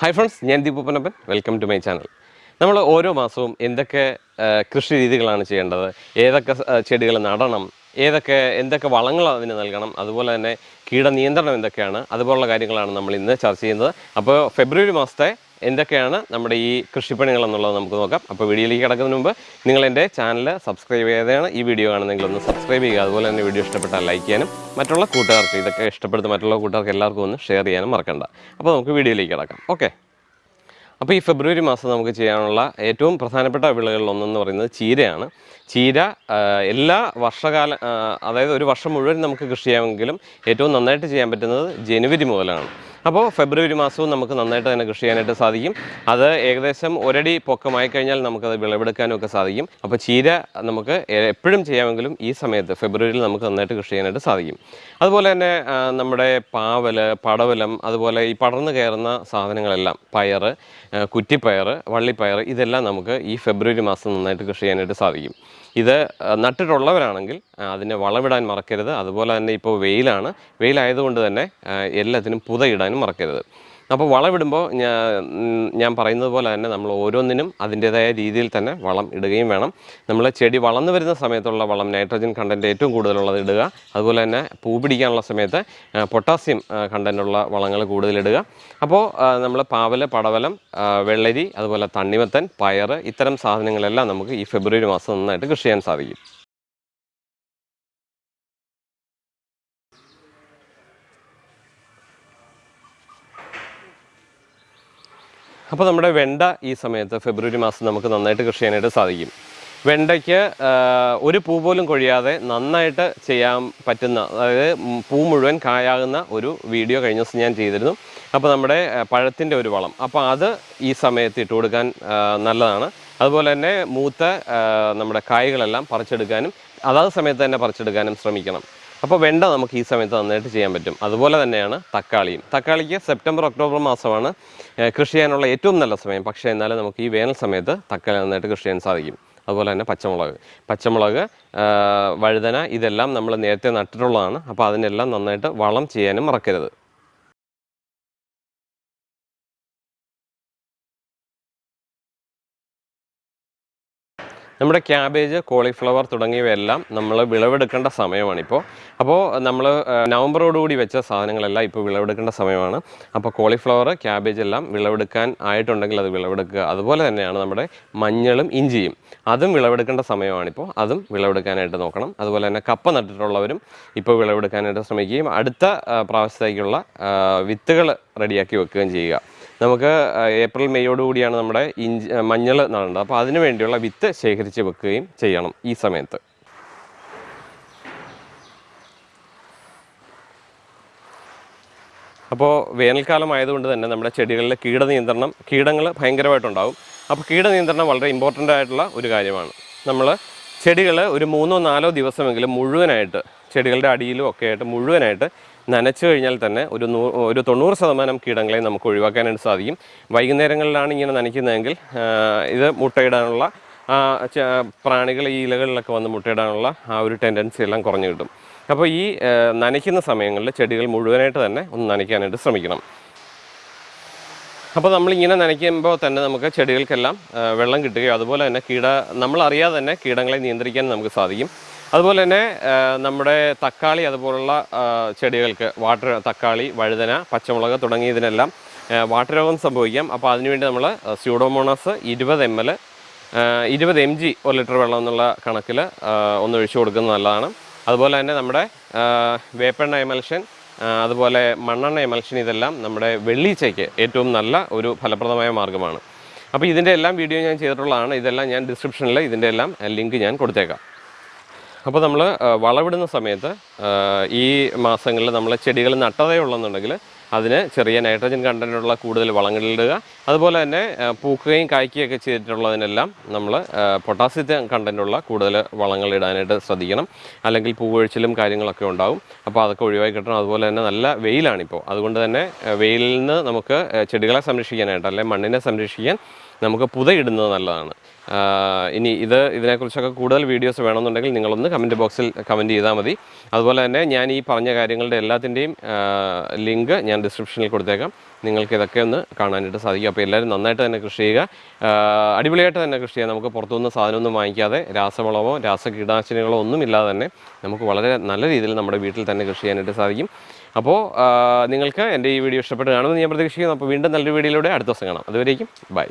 Hi friends ഞാൻ ദീപൂപ്പനപ്പൻ welcome to my channel നമ്മൾ ഓരോ മാസവും എന്തൊക്കെ കൃഷി രീതികളാണ് ചെയ്യേണ്ടത്? ഏതൊക്കെ ചെടികൾ നടണം? ഏതൊക്കെ എന്തൊക്കെ വളങ്ങൾ അതിന് നൽകണം? അതുപോലെ തന്നെ കീടനിയന്ത്രണം എന്തൊക്കെയാണ്? അതുപോലുള്ള കാര്യങ്ങളാണ് നമ്മൾ ഇന്ന് ചർച്ച ചെയ്യുന്നത്. അപ്പോൾ ഫെബ്രുവരി മാസത്തെ എന്തൊക്കെയാണ് നമ്മുടെ ഈ കൃഷിപ്പണികൾ എന്നുള്ളത് നമുക്ക് നോക്കാം. അപ്പോൾ വീഡിയോയിലേക്ക് കിടക്കുന്നതിന് മുമ്പ് നിങ്ങൾ എന്റെ ചാനൽ സബ്സ്ക്രൈബ് ചെയ്തതാണ് ഈ വീഡിയോ കാണുന്നെങ്കിൽ ഒന്ന് സബ്സ്ക്രൈബ് ചെയ്യുക. അതുപോലെ തന്നെ വീഡിയോ ഇഷ്ടപ്പെട്ടാൽ ലൈക്ക് ചെയ്യാനും മറ്റുള്ള കൂട്ടുകാർക്ക് ഇതൊക്കെ ഇഷ്ടപ്പെടുന്ന മറ്റുള്ള കൂട്ടുകാർക്ക് എല്ലാവർക്കും ഒന്ന് ഷെയർ ചെയ്യാനും മറക്കണ്ട. അപ്പോൾ നമുക്ക് വീഡിയോയിലേക്ക് കിടക്കാം. ഓക്കെ. അപ്പോൾ ഈ ഫെബ്രുവരി മാസം നമുക്ക് ചെയ്യാനുള്ള ഏറ്റവും പ്രധാനപ്പെട്ട വിളകളിൽ ഒന്നെന്ന് പറയുന്നത് ചീരയാണ്. ചീര എല്ലാ വർഷകാല അതായത് ഒരു വർഷം മുഴുവൻ നമുക്ക് കൃഷി ചെയ്യാമെങ്കിലും ഏറ്റവും നന്നായിട്ട് ചെയ്യാൻ പറ്റുന്നത് ജനുവരി മുതലാണ്. അപ്പോൾ ഫെബ്രുവരി മാസവും നമുക്ക് നന്നായിട്ട് തന്നെ കൃഷി ചെയ്യാനായിട്ട് സാധിക്കും. അത് ഏകദേശം ഒരടി പൊക്കമായി കഴിഞ്ഞാൽ നമുക്കത് വിളവെടുക്കാനും ഒക്കെ സാധിക്കും. അപ്പോൾ ചീര നമുക്ക് എപ്പോഴും ചെയ്യാമെങ്കിലും ഈ സമയത്ത് ഫെബ്രുവരിയിൽ നമുക്ക് നന്നായിട്ട് കൃഷി ചെയ്യാനായിട്ട് സാധിക്കും. അതുപോലെ തന്നെ നമ്മുടെ പാവൽ പടവലം അതുപോലെ ഈ പടർന്നു കയറുന്ന സാധനങ്ങളെല്ലാം പയർ കുറ്റിപ്പയർ വള്ളിപ്പയർ ഇതെല്ലാം നമുക്ക് ഈ ഫെബ്രുവരി മാസം നന്നായിട്ട് കൃഷി ചെയ്യാനായിട്ട് സാധിക്കും. ഇത് നട്ടിട്ടുള്ളവരാണെങ്കിൽ അതിനെ വളമിടാൻ മറക്കരുത്. അതുപോലെ തന്നെ ഇപ്പോൾ വെയിലാണ്. വെയിലായതുകൊണ്ട് തന്നെ എല്ലാത്തിനും പുതയിടാനും മറക്കരുത്. അപ്പോൾ വളമിടുമ്പോൾ ഞാൻ ഞാൻ പറയുന്നത് പോലെ തന്നെ നമ്മൾ ഓരോന്നിനും അതിന്റേതായ രീതിയിൽ തന്നെ വളം ഇടുകയും വേണം. നമ്മൾ ചെടി വളർന്നു വരുന്ന സമയത്തുള്ള വളം നൈട്രജൻ കണ്ടന്റ് ഏറ്റവും കൂടുതലുള്ളത് ഇടുക. അതുപോലെ തന്നെ പൂ പിടിക്കാനുള്ള സമയത്ത് പൊട്ടാസ്യം കണ്ടന്റുള്ള വളങ്ങൾ കൂടുതലിടുക അപ്പോൾ നമ്മൾ പാവൽ പടവലം വെള്ളരി അതുപോലെ തണ്ണിമത്തൻ പയർ ഇത്തരം സാധനങ്ങളെല്ലാം നമുക്ക് ഈ ഫെബ്രുവരി മാസം നന്നായിട്ട് കൃഷി ചെയ്യാൻ സാധിക്കും. അപ്പോൾ നമ്മുടെ വെണ്ട ഈ സമയത്ത് ഫെബ്രുവരി മാസം നമുക്ക് നന്നായിട്ട് കൃഷി ചെയ്യാനായിട്ട് സാധിക്കും. വെണ്ടയ്ക്ക് ഒരു പൂ പോലും കൊഴിയാതെ നന്നായിട്ട് ചെയ്യാൻ പറ്റുന്ന അതായത് പൂ മുഴുവൻ കായാകുന്ന ഒരു വീഡിയോ കഴിഞ്ഞ ദിവസം ഞാൻ ചെയ്തിരുന്നു. അപ്പോൾ നമ്മുടെ പഴത്തിന്റെ ഒരു വളം. അപ്പോൾ അത് ഈ സമയത്ത് ഇട്ട് കൊടുക്കാൻ നല്ലതാണ്. അതുപോലെ തന്നെ മൂത്ത നമ്മുടെ കായ്കളെല്ലാം പറിച്ചെടുക്കാനും അതാത് സമയത്ത് തന്നെ പറിച്ചെടുക്കാനും ശ്രമിക്കണം. അപ്പോൾ വെണ്ട നമുക്ക് ഈ സമയത്ത് നന്നായിട്ട് ചെയ്യാൻ പറ്റും. അതുപോലെ തന്നെയാണ് തക്കാളിയും. തക്കാളിക്ക് സെപ്റ്റംബർ ഒക്ടോബർ മാസമാണ് കൃഷി ചെയ്യാനുള്ള ഏറ്റവും നല്ല സമയം. പക്ഷേ എന്നാലും നമുക്ക് ഈ വേനൽ സമയത്ത് തക്കാളി നന്നായിട്ട് കൃഷി ചെയ്യാൻ സാധിക്കും. അതുപോലെ തന്നെ പച്ചമുളക്. പച്ചമുളക് വഴുതന ഇതെല്ലാം നമ്മൾ നേരത്തെ നട്ടിട്ടുള്ളതാണ്. അപ്പോൾ അതിനെല്ലാം നന്നായിട്ട് വളം ചെയ്യാനും മറക്കരുത്. നമ്മുടെ ക്യാബേജ് കോളിഫ്ലവർ തുടങ്ങിയവയെല്ലാം നമ്മൾ വിളവെടുക്കേണ്ട സമയമാണിപ്പോൾ അപ്പോൾ നമ്മൾ നവംബറോടുകൂടി വെച്ച സാധനങ്ങളെല്ലാം ഇപ്പോൾ വിളവെടുക്കേണ്ട സമയമാണ്. അപ്പോൾ കോളിഫ്ലവർ ക്യാബേജ് എല്ലാം വിളവെടുക്കാൻ ആയിട്ടുണ്ടെങ്കിൽ അത് വിളവെടുക്കുക. അതുപോലെ തന്നെയാണ് നമ്മുടെ മഞ്ഞളും ഇഞ്ചിയും. അതും വിളവെടുക്കേണ്ട സമയമാണിപ്പോൾ അതും വിളവെടുക്കാനായിട്ട് നോക്കണം. അതുപോലെ തന്നെ കപ്പ നട്ടിട്ടുള്ളവരും ഇപ്പോൾ വിളവെടുക്കാനായിട്ട് ശ്രമിക്കുകയും അടുത്ത പ്രാവശ്യത്തേക്കുള്ള വിത്തുകൾ റെഡിയാക്കി വെക്കുകയും ചെയ്യുക. നമുക്ക് ഏപ്രിൽ മെയ്യോടു കൂടിയാണ് നമ്മുടെ ഇഞ്ചി മഞ്ഞൾ നടേണ്ടത് അപ്പോൾ അതിന് വേണ്ടിയുള്ള വിത്ത് ശേഖരിച്ച് വെക്കുകയും ചെയ്യണം ഈ സമയത്ത്. അപ്പോൾ വേനൽക്കാലം ആയതുകൊണ്ട് തന്നെ നമ്മുടെ ചെടികളിൽ കീടനിയന്ത്രണം കീടങ്ങൾ ഭയങ്കരമായിട്ടുണ്ടാവും. അപ്പോൾ കീടനിയന്ത്രണം വളരെ ഇമ്പോർട്ടന്റ് ആയിട്ടുള്ള ഒരു കാര്യമാണ്. നമ്മൾ ചെടികൾ ഒരു മൂന്നോ നാലോ ദിവസമെങ്കിലും മുഴുവനായിട്ട് ചെടികളുടെ അടിയിലും ഒക്കെ ആയിട്ട് മുഴുവനായിട്ട് നനച്ചു കഴിഞ്ഞാൽ തന്നെ ഒരു നൂ ഒരു തൊണ്ണൂറ് ശതമാനം കീടങ്ങളെ നമുക്ക് ഒഴിവാക്കാനായിട്ട് സാധിക്കും. വൈകുന്നേരങ്ങളിലാണ് ഇങ്ങനെ നനയ്ക്കുന്നതെങ്കിൽ ഇത് മുട്ടയിടാനുള്ള പ്രാണികൾ ഈ ഇലകളിലൊക്കെ വന്ന് മുട്ടയിടാനുള്ള ആ ഒരു ടെൻഡൻസി എല്ലാം കുറഞ്ഞു കിട്ടും. അപ്പോൾ ഈ നനയ്ക്കുന്ന സമയങ്ങളിൽ ചെടികൾ മുഴുവനായിട്ട് തന്നെ ഒന്ന് നനയ്ക്കാനായിട്ട് ശ്രമിക്കണം. അപ്പോൾ നമ്മളിങ്ങനെ നനയ്ക്കുമ്പോൾ തന്നെ നമുക്ക് ചെടികൾക്കെല്ലാം വെള്ളം കിട്ടുകയും അതുപോലെ തന്നെ കീട നമ്മളറിയാതെ തന്നെ കീടങ്ങളെ നിയന്ത്രിക്കാൻ നമുക്ക് സാധിക്കും. അതുപോലെ തന്നെ നമ്മുടെ തക്കാളി അതുപോലുള്ള ചെടികൾക്ക് വാട്ടർ തക്കാളി വഴുതന പച്ചമുളക് തുടങ്ങിയതിനെല്ലാം വാട്ടർ രോഗം സംഭവിക്കാം. അപ്പോൾ അതിനുവേണ്ടി നമ്മൾ സ്യൂഡോമോണസ് ഇരുപത് എം എൽ ഇരുപത് എം ജി ഒരു ലിറ്റർ വെള്ളം എന്നുള്ള കണക്കിൽ ഒന്ന് ഒഴിച്ചു കൊടുക്കുന്നത് നല്ലതാണ്. അതുപോലെ തന്നെ നമ്മുടെ വേപ്പെണ്ണ എമൽഷൻ അതുപോലെ മണ്ണെണ്ണ എമൽഷൻ ഇതെല്ലാം നമ്മുടെ വെള്ളീച്ചയ്ക്ക് ഏറ്റവും നല്ല ഒരു ഫലപ്രദമായ മാർഗമാണ്. അപ്പോൾ ഇതിന്റെ എല്ലാം വീഡിയോ ഞാൻ ചെയ്തിട്ടുള്ളതാണ്. ഇതെല്ലാം ഞാൻ ഡിസ്ക്രിപ്ഷനിൽ ഇതിന്റെ എല്ലാം ലിങ്ക് ഞാൻ കൊടുത്തേക്കാം. അപ്പോൾ നമ്മൾ വളവിടുന്ന സമയത്ത് ഈ മാസങ്ങളിൽ നമ്മൾ ചെടികൾ നട്ടതേ ഉള്ളെന്നുണ്ടെങ്കിൽ അതിന് ചെറിയ നൈട്രജൻ കണ്ടന്റുള്ള കൂടുതൽ വളങ്ങളിടുക അതുപോലെ തന്നെ പൂക്കുകയും കായ്ക്കുകയൊക്കെ ചെയ്തിട്ടുള്ളതിനെല്ലാം നമ്മൾ പൊട്ടാസ്യത്തെ കണ്ടന്റുള്ള കൂടുതൽ വളങ്ങൾ ഇടാനായിട്ട് ശ്രദ്ധിക്കണം. അല്ലെങ്കിൽ പൂവൊഴിച്ചിലും കാര്യങ്ങളൊക്കെ ഉണ്ടാവും. അപ്പോൾ അതൊക്കെ ഒഴിവാക്കി കിട്ടണം. അതുപോലെ തന്നെ നല്ല വെയിലാണിപ്പോൾ. അതുകൊണ്ട് തന്നെ വെയിലിൽ നിന്ന് നമുക്ക് ചെടികളെ സംരക്ഷിക്കാനായിട്ട് അല്ലെങ്കിൽ മണ്ണിനെ സംരക്ഷിക്കാൻ നമുക്ക് പുതയിടുന്നത് നല്ലതാണ്. ഇനി ഇത് ഇതിനെക്കുറിച്ചൊക്കെ കൂടുതൽ വീഡിയോസ് വേണമെന്നുണ്ടെങ്കിൽ നിങ്ങളൊന്ന് കമന്റ് ബോക്സിൽ കമന്റ് ചെയ്താൽ മതി. അതുപോലെ തന്നെ ഞാൻ ഈ പറഞ്ഞ കാര്യങ്ങളുടെ എല്ലാത്തിന്റെയും ലിങ്ക് ഞാൻ ഡിസ്ക്രിപ്ഷനിൽ കൊടുത്തേക്കാം. നിങ്ങൾക്ക് ഇതൊക്കെ ഒന്ന് കാണാനായിട്ട് സാധിക്കും. അപ്പോൾ എല്ലാവരും നന്നായിട്ട് തന്നെ കൃഷി ചെയ്യുക. അടിപൊളിയായിട്ട് തന്നെ കൃഷി ചെയ്യുക. നമുക്ക് പുറത്തുനിന്ന് സാധനമൊന്നും വാങ്ങിക്കാതെ രാസവളമോ രാസ കീടനാശിനികളോ ഒന്നും ഇല്ലാതെ തന്നെ നമുക്ക് വളരെ നല്ല രീതിയിൽ നമ്മുടെ വീട്ടിൽ തന്നെ കൃഷി ചെയ്യാനായിട്ട് സാധിക്കും. അപ്പോൾ നിങ്ങൾക്ക് എന്റെ ഈ വീഡിയോ ഇഷ്ടപ്പെട്ട് കാണുമെന്ന് ഞാൻ പ്രതീക്ഷിക്കുന്നു. അപ്പോൾ വീണ്ടും നല്ലൊരു വീഡിയോയിലൂടെ അടുത്ത ദിവസം കാണാം. അതുവരേക്കും ബൈ.